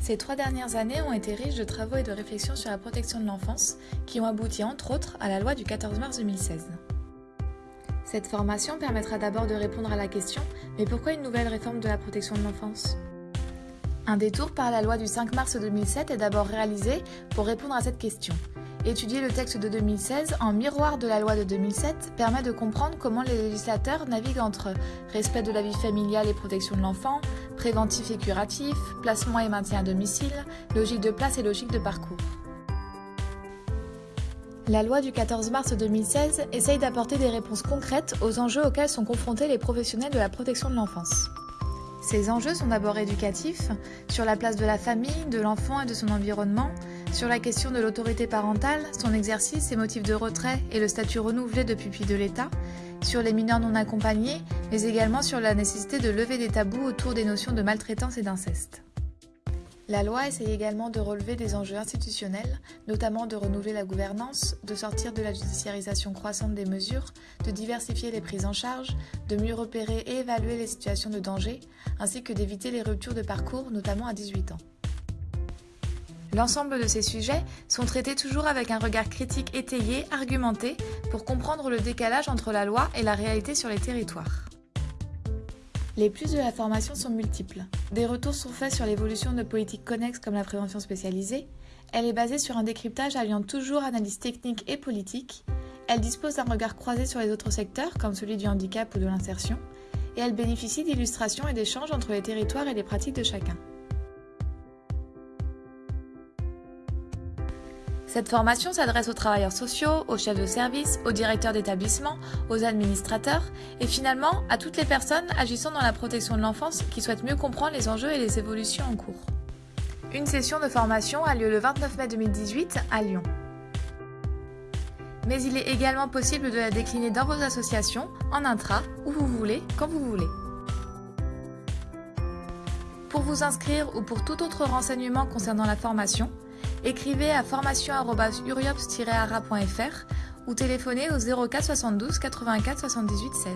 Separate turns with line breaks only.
Ces trois dernières années ont été riches de travaux et de réflexions sur la protection de l'enfance, qui ont abouti entre autres à la loi du 14 mars 2016. Cette formation permettra d'abord de répondre à la question « Mais pourquoi une nouvelle réforme de la protection de l'enfance ?» Un détour par la loi du 5 mars 2007 est d'abord réalisé pour répondre à cette question. Étudier le texte de 2016 en miroir de la loi de 2007 permet de comprendre comment les législateurs naviguent entre respect de la vie familiale et protection de l'enfant, préventif et curatif, placement et maintien à domicile, logique de place et logique de parcours. La loi du 14 mars 2016 essaye d'apporter des réponses concrètes aux enjeux auxquels sont confrontés les professionnels de la protection de l'enfance. Ces enjeux sont d'abord éducatifs, sur la place de la famille, de l'enfant et de son environnement, sur la question de l'autorité parentale, son exercice, ses motifs de retrait et le statut renouvelé de pupille de l'État, sur les mineurs non accompagnés, mais également sur la nécessité de lever des tabous autour des notions de maltraitance et d'inceste. La loi essaye également de relever des enjeux institutionnels, notamment de renouveler la gouvernance, de sortir de la judiciarisation croissante des mesures, de diversifier les prises en charge, de mieux repérer et évaluer les situations de danger, ainsi que d'éviter les ruptures de parcours, notamment à 18 ans. L'ensemble de ces sujets sont traités toujours avec un regard critique étayé, argumenté, pour comprendre le décalage entre la loi et la réalité sur les territoires. Les plus de la formation sont multiples. Des retours sont faits sur l'évolution de politiques connexes comme la prévention spécialisée. Elle est basée sur un décryptage alliant toujours analyse technique et politique. Elle dispose d'un regard croisé sur les autres secteurs comme celui du handicap ou de l'insertion. Et elle bénéficie d'illustrations et d'échanges entre les territoires et les pratiques de chacun. Cette formation s'adresse aux travailleurs sociaux, aux chefs de service, aux directeurs d'établissement, aux administrateurs et finalement à toutes les personnes agissant dans la protection de l'enfance qui souhaitent mieux comprendre les enjeux et les évolutions en cours. Une session de formation a lieu le 29 mai 2018 à Lyon. Mais il est également possible de la décliner dans vos associations, en intra, où vous voulez, quand vous voulez. Pour vous inscrire ou pour tout autre renseignement concernant la formation, écrivez à formation-uriops-ara.fr ou téléphonez au 04 72 84 78 16.